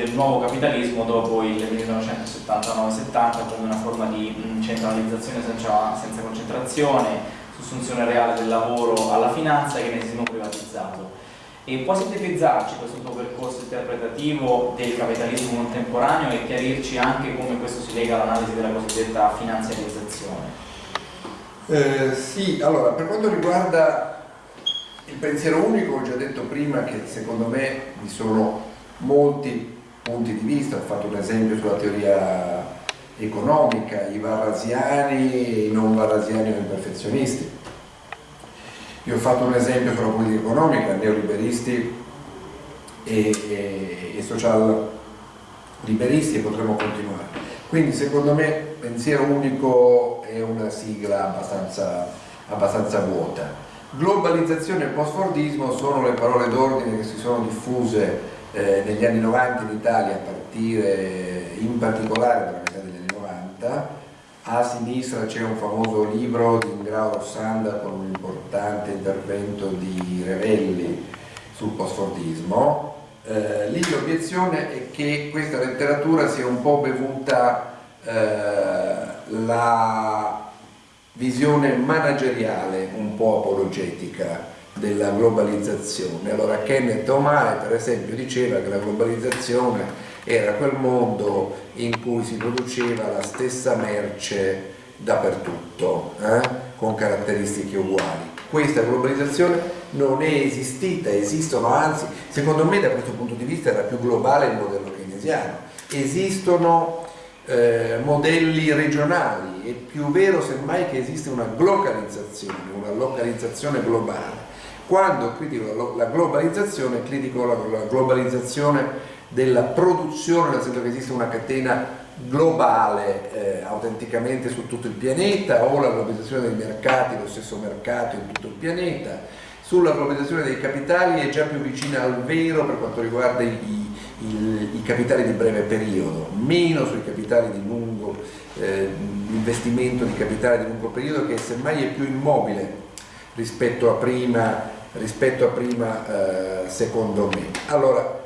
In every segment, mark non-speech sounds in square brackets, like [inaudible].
del nuovo capitalismo dopo il 1979-70 come una forma di mh, centralizzazione senza, senza concentrazione, sussunzione reale del lavoro alla finanza e che privatizzato. E può sintetizzarci questo tuo percorso interpretativo del capitalismo contemporaneo e chiarirci anche come questo si lega all'analisi della cosiddetta finanziarizzazione? Eh, sì, allora, per quanto riguarda il pensiero unico, ho già detto prima che secondo me vi sono molti punti di vista, ho fatto un esempio sulla teoria economica, i varrasiani i non varrasiani o imperfezionisti. Io ho fatto un esempio sulla politica economica, neoliberisti e, e, e social liberisti e potremmo continuare. Quindi secondo me pensiero unico è una sigla abbastanza, abbastanza vuota. Globalizzazione e post-fordismo sono le parole d'ordine che si sono diffuse eh, negli anni 90 in Italia a partire in particolare dalla metà degli anni 90 a sinistra c'è un famoso libro di Ingrao Rossanda con un importante intervento di Revelli sul postfordismo eh, lì l'obiezione è che questa letteratura sia un po' bevuta eh, la visione manageriale un po' apologetica della globalizzazione. Allora Kenneth O'Mare per esempio diceva che la globalizzazione era quel mondo in cui si produceva la stessa merce dappertutto, eh? con caratteristiche uguali. Questa globalizzazione non è esistita, esistono anzi, secondo me da questo punto di vista era più globale il modello keynesiano. Esistono eh, modelli regionali, è più vero semmai che esiste una globalizzazione, una localizzazione globale. Quando critico la globalizzazione, critico la globalizzazione della produzione, nel senso che esiste una catena globale eh, autenticamente su tutto il pianeta o la globalizzazione dei mercati, lo stesso mercato in tutto il pianeta, sulla globalizzazione dei capitali è già più vicina al vero per quanto riguarda i, i, i capitali di breve periodo, meno sui capitali di lungo, eh, investimento di capitali di lungo periodo che semmai è più immobile rispetto a prima, rispetto a prima eh, secondo me. Allora,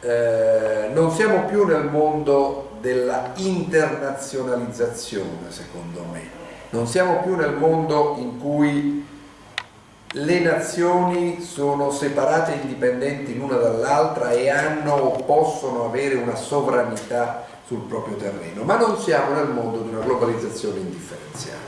eh, non siamo più nel mondo della internazionalizzazione secondo me, non siamo più nel mondo in cui le nazioni sono separate e indipendenti l'una dall'altra e hanno o possono avere una sovranità sul proprio terreno, ma non siamo nel mondo di una globalizzazione indifferenziata.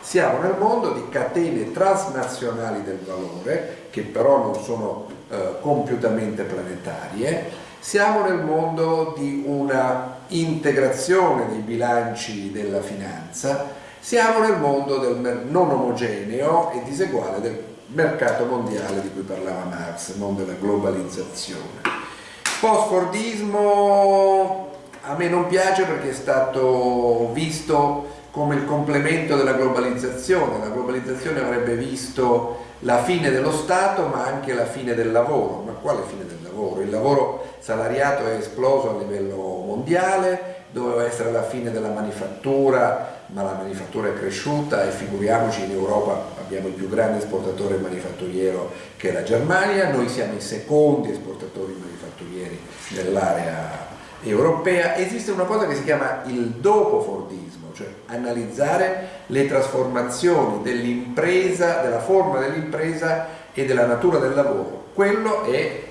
Siamo nel mondo di catene transnazionali del valore, che però non sono eh, compiutamente planetarie, siamo nel mondo di una integrazione dei bilanci della finanza, siamo nel mondo del non omogeneo e diseguale del mercato mondiale di cui parlava Marx, mondo della globalizzazione. Post-Fordismo a me non piace perché è stato visto come il complemento della globalizzazione, la globalizzazione avrebbe visto la fine dello Stato ma anche la fine del lavoro, ma quale fine del lavoro? Il lavoro salariato è esploso a livello mondiale, doveva essere la fine della manifattura, ma la manifattura è cresciuta e figuriamoci in Europa abbiamo il più grande esportatore manifatturiero che è la Germania, noi siamo i secondi esportatori manifatturieri nell'area europea, esiste una cosa che si chiama il dopo Fordismo, cioè analizzare le trasformazioni dell'impresa, della forma dell'impresa e della natura del lavoro. Quello è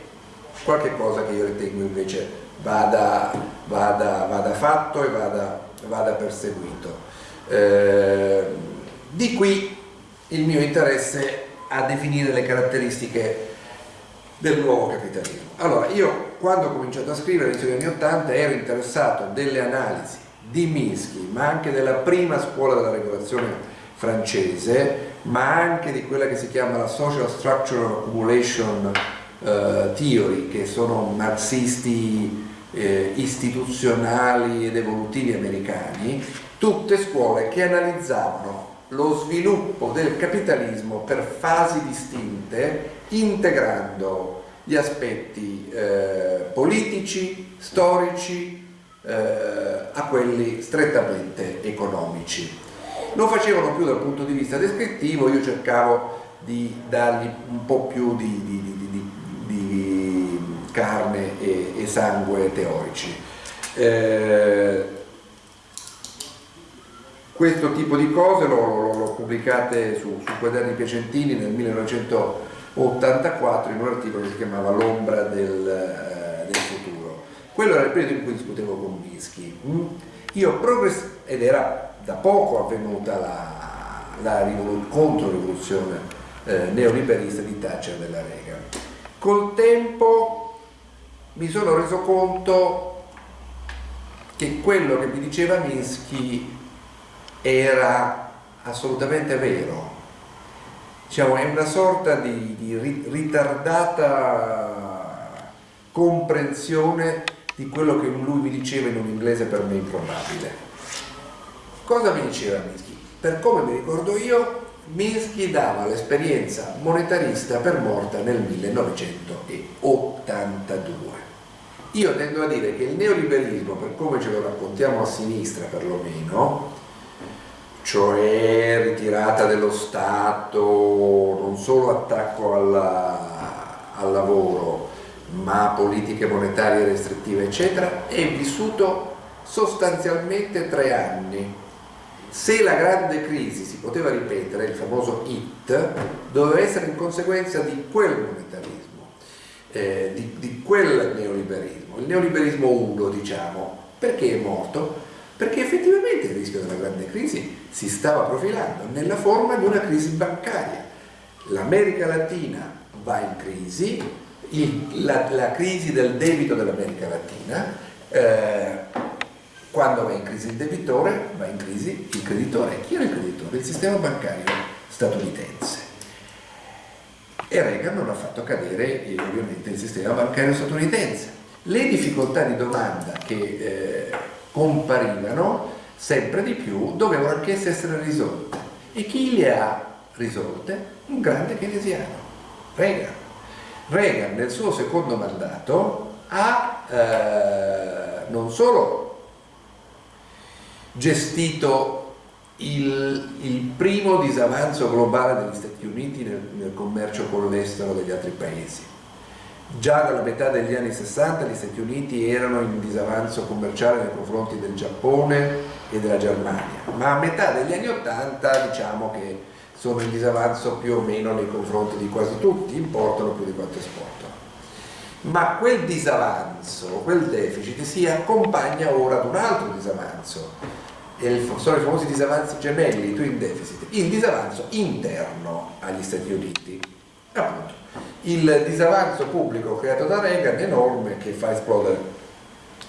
qualche cosa che io ritengo invece vada, vada, vada fatto e vada, vada perseguito. Eh, di qui il mio interesse a definire le caratteristiche del nuovo capitalismo. Allora, io quando ho cominciato a scrivere degli anni Ottanta ero interessato delle analisi di Minsky, ma anche della prima scuola della regolazione francese, ma anche di quella che si chiama la Social Structural Accumulation eh, theory che sono marxisti eh, istituzionali ed evolutivi americani, tutte scuole che analizzavano lo sviluppo del capitalismo per fasi distinte integrando gli aspetti eh, politici, storici eh, a quelli strettamente economici. lo facevano più dal punto di vista descrittivo, io cercavo di dargli un po' più di, di, di, di carne e, e, sangue teorici. Eh, questo tipo di cose l'ho, l'ho pubblicate su, su Quaderni Piacentini nel 1984 in un articolo che si chiamava L'ombra del, eh, del futuro. Quello era il periodo in cui discutevo con Minsky. Mm? Io progress ed era da poco avvenuta la, la controrivoluzione eh, neoliberista di Thatcher della Reagan. Col tempo mi sono reso conto che quello che mi diceva Minsky era assolutamente vero. Diciamo, è una sorta di, di ritardata comprensione di quello che lui mi diceva in un inglese per me improbabile. Cosa mi diceva Minsky? Per come mi ricordo io, Minsky dava l'esperienza monetarista per morta nel 1982. Io tendo a dire che il neoliberismo, per come ce lo raccontiamo a sinistra perlomeno, cioè ritirata dello Stato, non solo attacco alla, al lavoro, ma politiche monetarie restrittive, eccetera, è vissuto sostanzialmente tre anni. Se la grande crisi si poteva ripetere, il famoso IT, doveva essere in conseguenza di quel monetarismo, eh, di, di quel neoliberismo, il neoliberismo 1 diciamo, perché è morto? perché effettivamente il rischio della grande crisi si stava profilando nella forma di una crisi bancaria. L'America Latina va in crisi, il, la, la, crisi del debito dell'America Latina, eh, quando va in crisi il debitore, va in crisi il creditore. Chi era il creditore? Il sistema bancario statunitense. E Reagan non ha fatto cadere eh, ovviamente il sistema bancario statunitense. Le difficoltà di domanda che eh, comparivano sempre di più dovevano anch'esse essere risolte. E chi le ha risolte? Un grande keynesiano, Reagan. Reagan nel suo secondo mandato ha eh, non solo gestito il, il, primo disavanzo globale degli Stati Uniti nel, nel commercio con l'estero degli altri paesi, Già dalla metà degli anni 60 gli Stati Uniti erano in disavanzo commerciale nei confronti del Giappone e della Germania, ma a metà degli anni 80 diciamo che sono in disavanzo più o meno nei confronti di quasi tutti, importano più di quanto esportano. Ma quel disavanzo, quel deficit si accompagna ora ad un altro disavanzo, sono i famosi disavanzi gemelli, twin deficit, il disavanzo interno agli Stati Uniti, appunto il disavanzo pubblico creato da Reagan è enorme che fa esplodere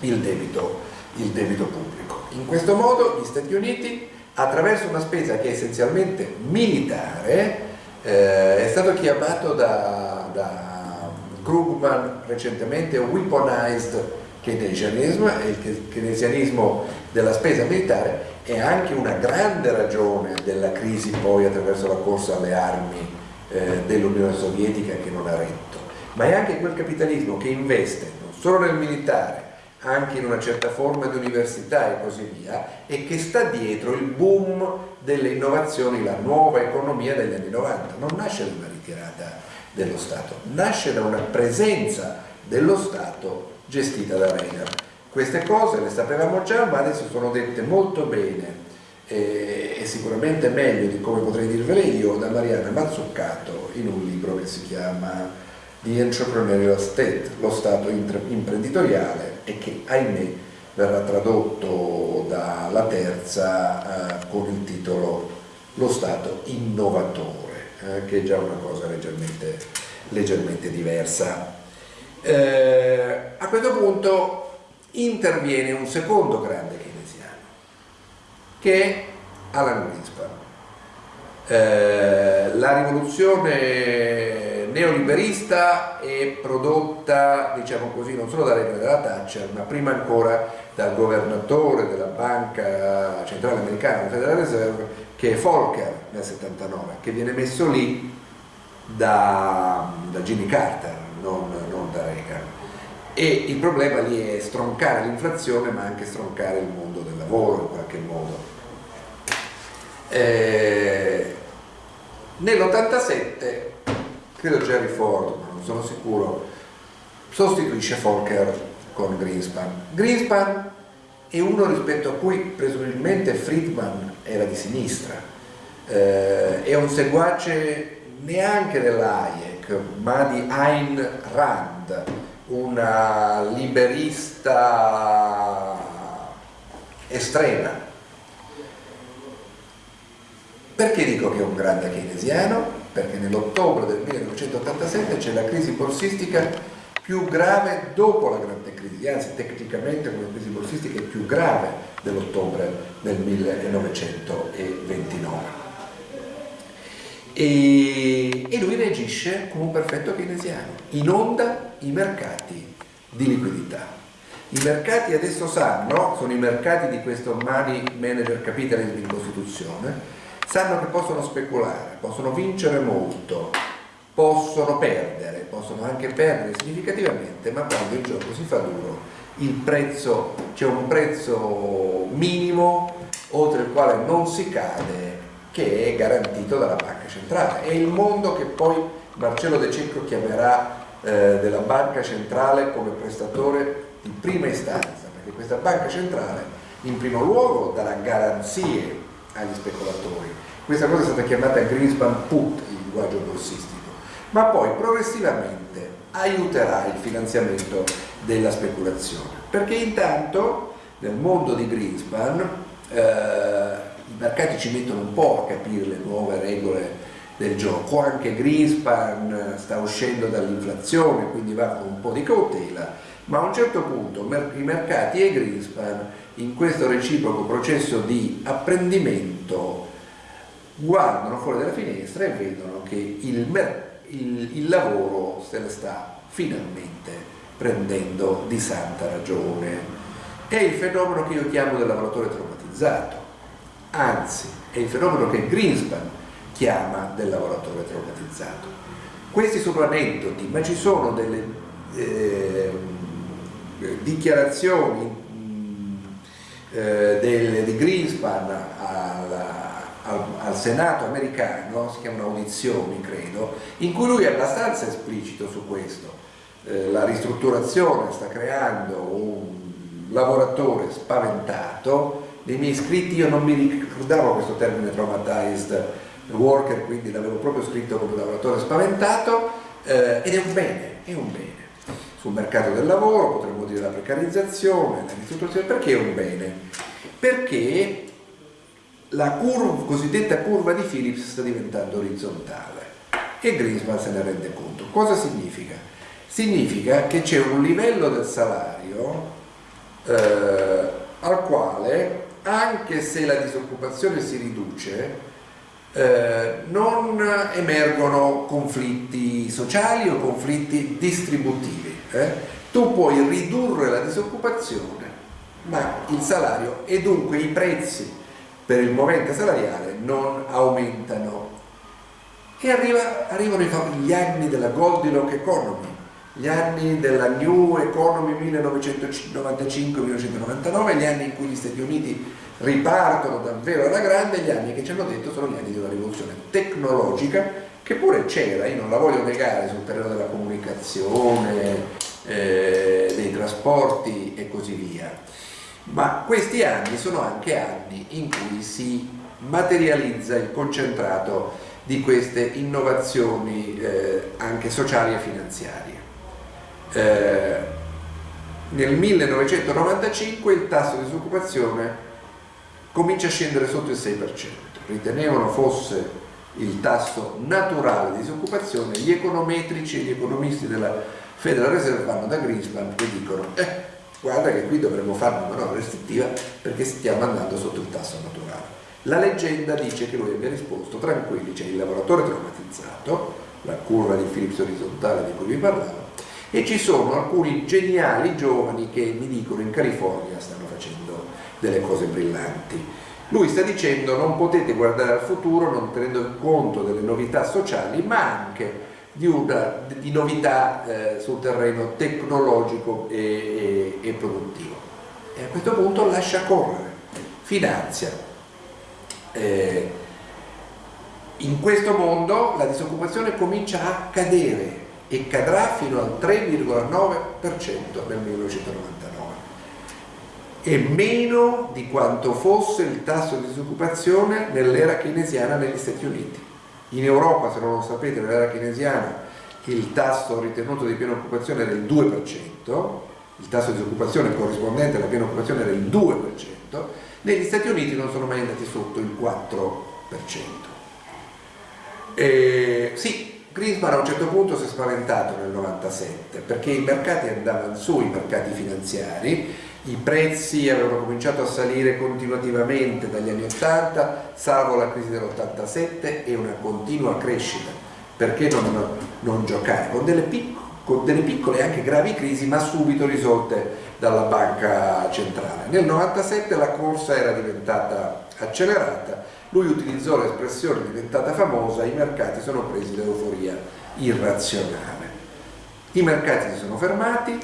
il debito, il debito pubblico. In questo modo gli Stati Uniti, attraverso una spesa che è essenzialmente militare, eh, è stato chiamato da, da Krugman recentemente weaponized keynesianism il keynesianismo della spesa militare è anche una grande ragione della crisi poi attraverso la corsa alle armi eh, dell'Unione Sovietica che non ha retto, ma è anche quel capitalismo che investe non solo nel militare, anche in una certa forma di università e così via, e che sta dietro il boom delle innovazioni, la nuova economia degli anni 90. Non nasce da una ritirata dello Stato, nasce da una presenza dello Stato gestita da Reagan. Queste cose le sapevamo già, ma adesso sono dette molto bene e, e sicuramente meglio di come potrei dirvele io da Mariana Mazzuccato in un libro che si chiama The Entrepreneurial State, lo Stato imprenditoriale e che ahimè verrà tradotto dalla terza eh, con il titolo Lo Stato innovatore, eh, che è già una cosa leggermente, leggermente diversa. Eh, a questo punto interviene un secondo grande che è Alan Greenspan. Eh, la rivoluzione neoliberista è prodotta, diciamo così, non solo dalle della Thatcher, ma prima ancora dal governatore della banca centrale americana, la Federal Reserve, che è Volcker nel 79, che viene messo lì da, da Jimmy Carter, non, non da Reagan. E il problema lì è stroncare l'inflazione, ma anche stroncare il mondo del lavoro in qualche modo Eh, Nell'87, credo Jerry Ford, non sono sicuro, sostituisce Volcker con Greenspan. Greenspan è uno rispetto a cui presumibilmente Friedman era di sinistra, eh, è un seguace neanche dell'Hayek, ma di Ayn Rand, una liberista estrema. Perché dico che è un grande keynesiano? Perché nell'ottobre del 1987 c'è la crisi borsistica più grave dopo la grande crisi, anzi tecnicamente come crisi borsistica è più grave dell'ottobre del 1929. E, e, lui reagisce come un perfetto keynesiano, inonda i mercati di liquidità. I mercati adesso sanno, sono i mercati di questo money manager capitalism in Costituzione, sanno che possono speculare, possono vincere molto, possono perdere, possono anche perdere significativamente, ma quando il gioco si fa duro c'è un prezzo minimo oltre il quale non si cade che è garantito dalla banca centrale. È il mondo che poi Marcello De Cecco chiamerà eh, della banca centrale come prestatore di prima istanza, perché questa banca centrale in primo luogo darà garanzie agli speculatori. Questa cosa è stata chiamata Greenspan Put, il linguaggio borsistico, ma poi progressivamente aiuterà il finanziamento della speculazione. Perché intanto nel mondo di Greenspan eh, i mercati ci mettono un po' a capire le nuove regole del gioco, anche Greenspan sta uscendo dall'inflazione, quindi va con un po' di cautela, ma a un certo punto i mercati e Greenspan in questo reciproco processo di apprendimento guardano fuori dalla finestra e vedono che il, il, il lavoro se ne sta finalmente prendendo di santa ragione. È il fenomeno che io chiamo del lavoratore traumatizzato anzi è il fenomeno che Greenspan chiama del lavoratore traumatizzato. Questi sono aneddoti, ma ci sono delle eh, dichiarazioni eh, del, di Greenspan al, al, al, Senato americano, si chiamano audizioni credo, in cui lui è abbastanza esplicito su questo. Eh, la ristrutturazione sta creando un lavoratore spaventato nei miei scritti io non mi ricordavo questo termine traumatized worker, quindi l'avevo proprio scritto come lavoratore spaventato eh, ed è un bene, è un bene. Sul mercato del lavoro potremmo dire la precarizzazione, la perché è un bene? Perché la curva, cosiddetta curva di Phillips sta diventando orizzontale e Greenspan se ne rende conto. Cosa significa? Significa che c'è un livello del salario eh, al quale anche se la disoccupazione si riduce, eh, non emergono conflitti sociali o conflitti distributivi. Eh? Tu puoi ridurre la disoccupazione, ma il salario e dunque i prezzi per il momento salariale non aumentano. E arriva, arrivano gli anni della Goldilocks Economy, gli anni della New Economy 1995-1999, gli anni in cui gli Stati Uniti ripartono davvero alla grande, gli anni che ci hanno detto sono gli anni una rivoluzione tecnologica che pure c'era, io non la voglio negare sul terreno della comunicazione, eh, dei trasporti e così via, ma questi anni sono anche anni in cui si materializza il concentrato di queste innovazioni eh, anche sociali e finanziarie. Eh, nel 1995 il tasso di disoccupazione comincia a scendere sotto il 6%. Ritenevano fosse il tasso naturale di disoccupazione, gli econometrici e gli economisti della Federal Reserve vanno da Greenspan e dicono eh, guarda che qui dovremmo fare una manovra restrittiva perché stiamo andando sotto il tasso naturale. La leggenda dice che lui abbia risposto tranquilli, c'è il lavoratore traumatizzato, la curva di Phillips orizzontale di cui vi parlavo, e ci sono alcuni geniali giovani che mi dicono in California stanno facendo delle cose brillanti. Lui sta dicendo non potete guardare al futuro non tenendo conto delle novità sociali ma anche di, una, di novità eh, sul terreno tecnologico e, e, e produttivo. E a questo punto lascia correre, finanzia. Eh, in questo mondo la disoccupazione comincia a cadere e cadrà fino al 3,9% nel 1999 e meno di quanto fosse il tasso di disoccupazione nell'era keynesiana negli Stati Uniti. In Europa, se non lo sapete, nell'era keynesiana il tasso ritenuto di piena occupazione era il 2%, il tasso di disoccupazione corrispondente alla piena occupazione era il 2%, negli Stati Uniti non sono mai andati sotto il 4%. E, sì, Greenspan a un certo punto si è spaventato nel 97 perché i mercati andavano su, i mercati finanziari, i prezzi avevano cominciato a salire continuativamente dagli anni 80, salvo la crisi dell'87 e una continua crescita. Perché non, non giocare? Con delle, con delle piccole e anche gravi crisi, ma subito risolte dalla banca centrale. Nel 97 la corsa era diventata accelerata, lui utilizzò l'espressione diventata famosa, i mercati sono presi dall'euforia irrazionale. I mercati si sono fermati,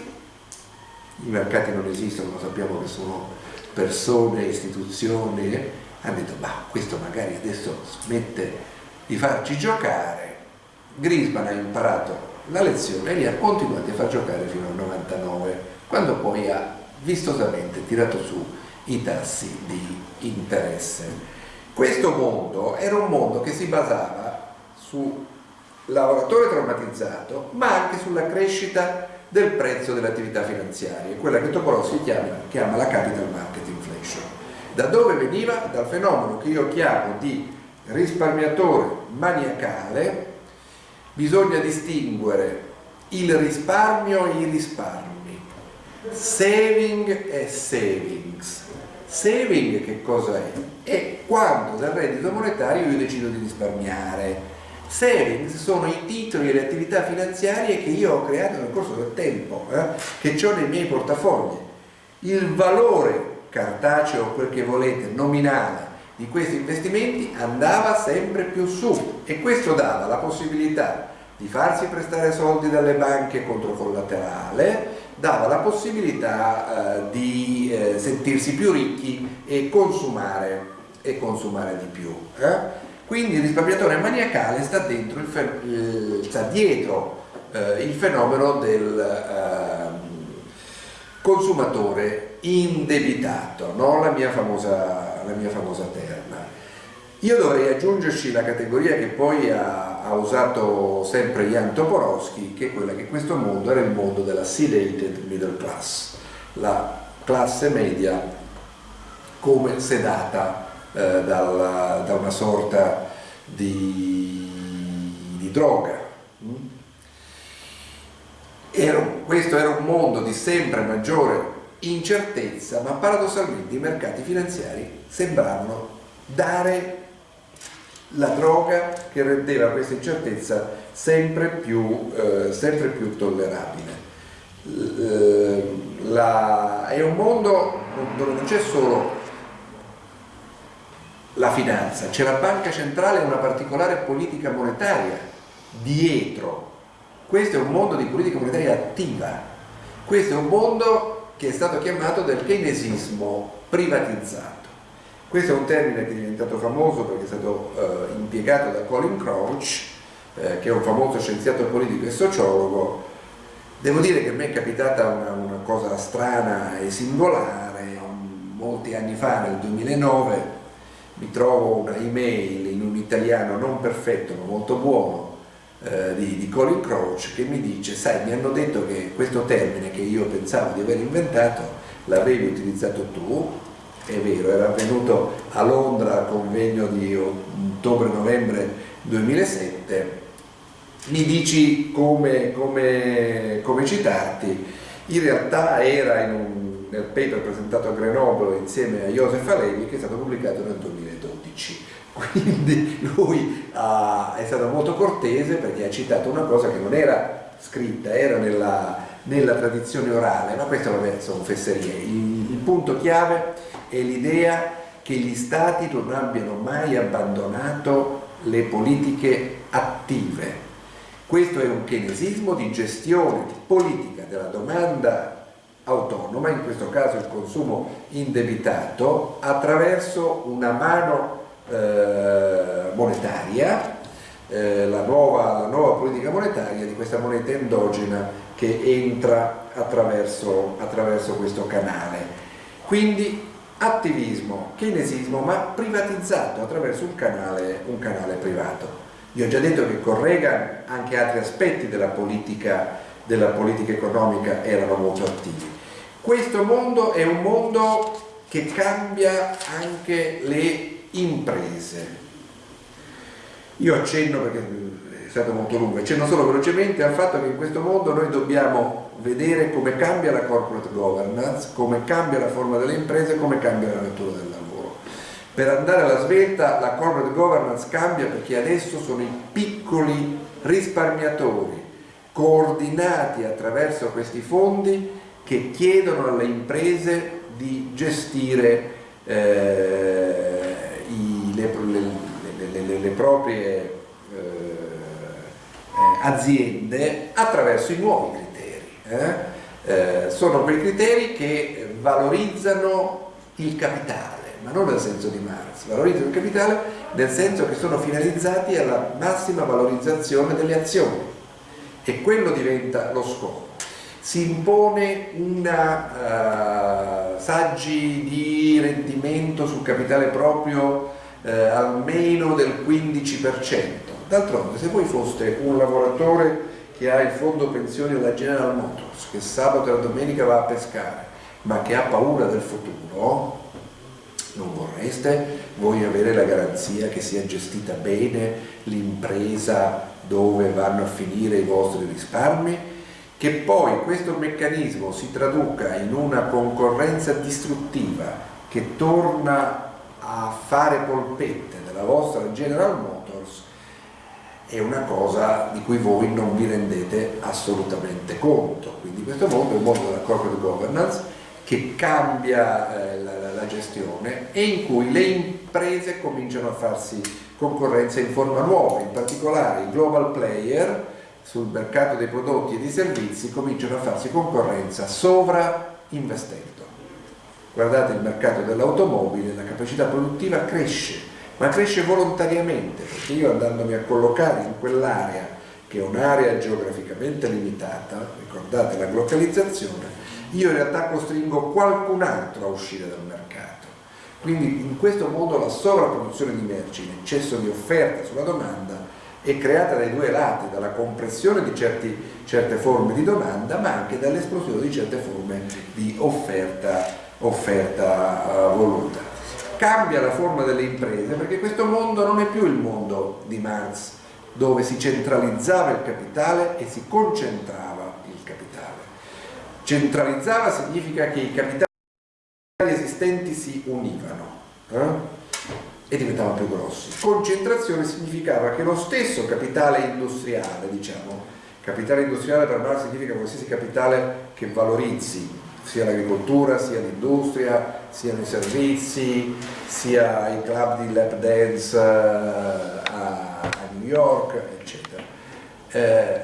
i mercati non esistono, lo sappiamo che sono persone, istituzioni, hanno detto ma questo magari adesso smette di farci giocare. Grisman ha imparato la lezione e li ha continuati a far giocare fino al 99 quando poi ha vistosamente tirato su i tassi di interesse. Questo mondo era un mondo che si basava sul lavoratore traumatizzato, ma anche sulla crescita del prezzo delle attività finanziarie, quella che Topolossi chiama, chiama la capital market inflation. Da dove veniva? Dal fenomeno che io chiamo di risparmiatore maniacale, bisogna distinguere il risparmio e i risparmi saving e savings. Saving che cosa è? È quando dal reddito monetario io decido di risparmiare. Savings sono i titoli e le attività finanziarie che io ho creato nel corso del tempo, eh, che ho nei miei portafogli. Il valore cartaceo, quel che volete, nominale di questi investimenti andava sempre più su e questo dava la possibilità di farsi prestare soldi dalle banche contro collaterale, dava la possibilità eh, di eh, sentirsi più ricchi e consumare, e consumare di più. Eh? Quindi il risparmiatore maniacale sta, il sta dietro eh, il fenomeno del ehm, consumatore indebitato, no? la, mia famosa, la mia famosa terna. Io dovrei aggiungerci la categoria che poi ha, ha, usato sempre Jan Toporowski, che è quella che questo mondo era il mondo della sedated middle class, la classe media come sedata eh, dalla, da una sorta di, di droga. Mm? Era, questo era un mondo di sempre maggiore incertezza, ma paradossalmente i mercati finanziari sembravano dare la droga che rendeva questa incertezza sempre più, eh, sempre più tollerabile. Eh, la, è un mondo dove non c'è solo la finanza, c'è la banca centrale e una particolare politica monetaria dietro. Questo è un mondo di politica monetaria attiva, questo è un mondo che è stato chiamato del keynesismo privatizzato. Questo è un termine che è diventato famoso perché è stato eh, impiegato da Colin Crouch, eh, che è un famoso scienziato politico e sociologo. Devo dire che a me è capitata una, una cosa strana e singolare, molti anni fa, nel 2009, mi trovo una email in un italiano non perfetto ma molto buono eh, di, di, Colin Crouch che mi dice sai mi hanno detto che questo termine che io pensavo di aver inventato l'avevi utilizzato tu. È vero, era avvenuto a Londra al convegno di ottobre-novembre 2007, mi dici come, come, come, citarti, in realtà era in un, nel paper presentato a Grenoble insieme a Joseph Alevi che è stato pubblicato nel 2012 [laughs] quindi lui ha, è stato molto cortese perché ha citato una cosa che non era scritta, era nella, nella tradizione orale, ma questo vabbè sono fesserie. Il, il punto chiave è l'idea che gli stati non abbiano mai abbandonato le politiche attive. Questo è un keynesismo di gestione politica della domanda autonoma, in questo caso il consumo indebitato, attraverso una mano eh, monetaria, eh, la, nuova, la nuova politica monetaria di questa moneta endogena che entra attraverso, attraverso questo canale. Quindi attivismo, keynesismo, ma privatizzato attraverso un canale, un canale privato. Vi ho già detto che con Reagan anche altri aspetti della politica, della politica economica erano molto attivi. Questo mondo è un mondo che cambia anche le imprese. Io accenno perché è stato molto lungo, accenno solo velocemente al fatto che in questo mondo noi dobbiamo vedere come cambia la corporate governance, come cambia la forma delle imprese, come cambia la natura del lavoro. Per andare alla svelta la corporate governance cambia perché adesso sono i piccoli risparmiatori coordinati attraverso questi fondi che chiedono alle imprese di gestire eh, proprie eh, aziende attraverso i nuovi criteri. Eh? Eh, sono quei criteri che valorizzano il capitale, ma non nel senso di Marx, valorizzano il capitale nel senso che sono finalizzati alla massima valorizzazione delle azioni e quello diventa lo scopo si impone una uh, saggi di rendimento sul capitale proprio uh, almeno del 15%. D'altronde se voi foste un lavoratore che ha il fondo pensioni della General Motors, che sabato e domenica va a pescare, ma che ha paura del futuro, non vorreste voi avere la garanzia che sia gestita bene l'impresa dove vanno a finire i vostri risparmi? che poi questo meccanismo si traduca in una concorrenza distruttiva che torna a fare polpette della vostra General Motors è una cosa di cui voi non vi rendete assolutamente conto. Quindi questo mondo è un mondo della corporate governance che cambia eh, la, la, gestione e in cui le imprese cominciano a farsi concorrenza in forma nuova, in particolare i global player sul mercato dei prodotti e dei servizi cominciano a farsi concorrenza sovrainvestendo. Guardate il mercato dell'automobile, la capacità produttiva cresce, ma cresce volontariamente, perché io andandomi a collocare in quell'area, che è un'area geograficamente limitata, ricordate la globalizzazione, io in realtà costringo qualcun altro a uscire dal mercato. Quindi in questo modo la sovrapproduzione di merci, l'eccesso di offerta sulla domanda, è creata dai due lati, dalla compressione di certi, certe forme di domanda ma anche dall'esplosione di certe forme di offerta, offerta uh, voluta. Cambia la forma delle imprese perché questo mondo non è più il mondo di Marx dove si centralizzava il capitale e si concentrava il capitale. Centralizzava significa che i capitali esistenti si univano. Eh? e diventavano più grossi. Concentrazione significava che lo stesso capitale industriale, diciamo, capitale industriale per Marx significa qualsiasi capitale che valorizzi sia l'agricoltura, sia l'industria, siano i servizi, sia i club di lap dance a, a, New York, eccetera. Eh,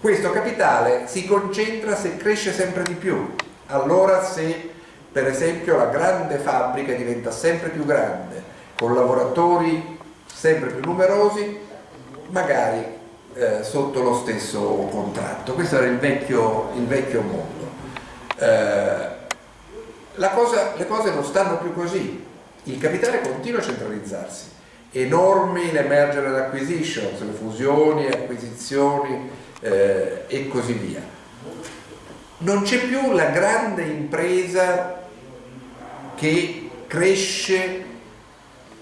questo capitale si concentra se cresce sempre di più. Allora se per esempio la grande fabbrica diventa sempre più grande, con lavoratori sempre più numerosi, magari eh, sotto lo stesso contratto. Questo era il vecchio, il vecchio mondo. Eh, cosa, le cose non stanno più così, il capitale continua a centralizzarsi, enormi le merger and acquisitions, le fusioni, acquisizioni eh, e così via. Non c'è più la grande impresa che cresce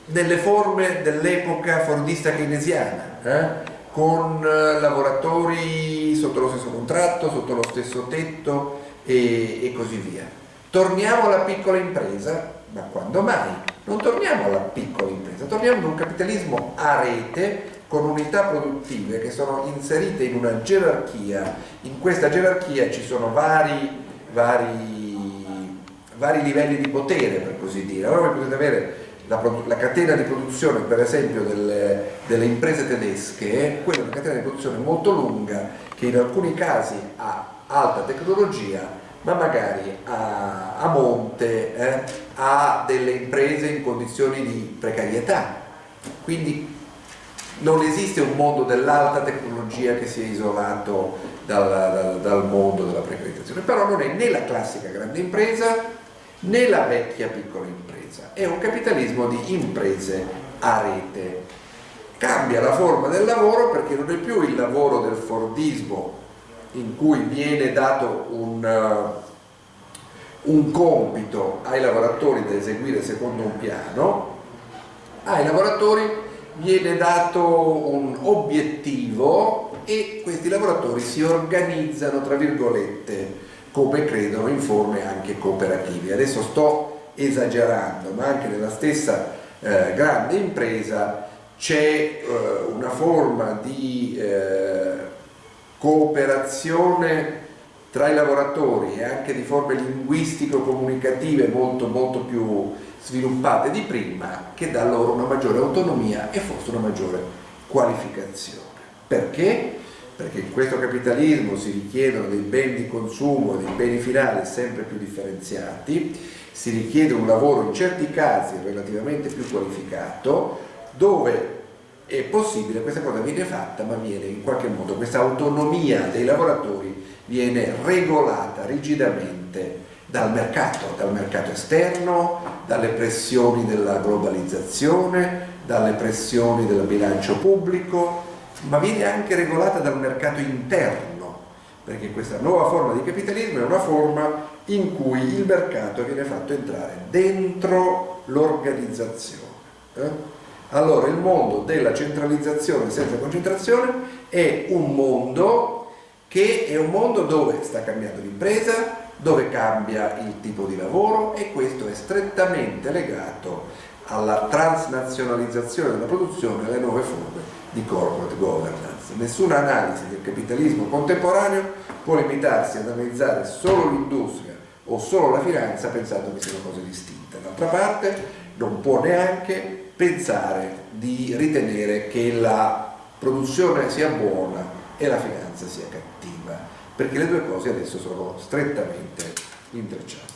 nelle forme dell'epoca fordista keynesiana, eh? con eh, lavoratori sotto lo stesso contratto, sotto lo stesso tetto e, e così via. Torniamo alla piccola impresa, ma quando mai? Non torniamo alla piccola impresa, torniamo ad un capitalismo a rete con unità produttive che sono inserite in una gerarchia, in questa gerarchia ci sono vari, vari, vari livelli di potere per così dire, allora potete avere la, la, catena di produzione per esempio delle, delle, imprese tedesche, quella è una catena di produzione molto lunga che in alcuni casi ha alta tecnologia ma magari a, a monte eh, ha delle imprese in condizioni di precarietà Quindi non esiste un mondo dell'alta tecnologia che sia isolato dal, dal, dal mondo della precarizzazione, però non è né la classica grande impresa né la vecchia piccola impresa, è un capitalismo di imprese a rete. Cambia la forma del lavoro perché non è più il lavoro del Fordismo in cui viene dato un, uh, un compito ai lavoratori da eseguire secondo un piano, ai lavoratori viene dato un obiettivo e questi lavoratori si organizzano, tra virgolette, come credono in forme anche cooperative. Adesso sto esagerando, ma anche nella stessa eh, grande impresa c'è eh, una forma di eh, cooperazione tra i lavoratori e anche di forme linguistico-comunicative molto, molto più sviluppate di prima che dà loro una maggiore autonomia e forse una maggiore qualificazione. Perché? Perché in questo capitalismo si richiedono dei beni di consumo e dei beni finali sempre più differenziati, si richiede un lavoro in certi casi relativamente più qualificato, dove è possibile, questa cosa viene fatta, ma viene in qualche modo, questa autonomia dei lavoratori viene regolata rigidamente dal mercato, dal mercato esterno, dalle pressioni della globalizzazione, dalle pressioni del bilancio pubblico, ma viene anche regolata dal mercato interno, perché questa nuova forma di capitalismo è una forma in cui il mercato viene fatto entrare dentro l'organizzazione. Eh? Allora il mondo della centralizzazione senza concentrazione è un mondo che è un mondo dove sta cambiando l'impresa, dove cambia il tipo di lavoro e questo è strettamente legato alla transnazionalizzazione della produzione e alle nuove forme di corporate governance. Nessuna analisi del capitalismo contemporaneo può limitarsi ad analizzare solo l'industria o solo la finanza pensando che siano cose distinte. D'altra parte non può neanche pensare di ritenere che la produzione sia buona e la finanza sia cattiva perché le due cose adesso sono strettamente intrecciate.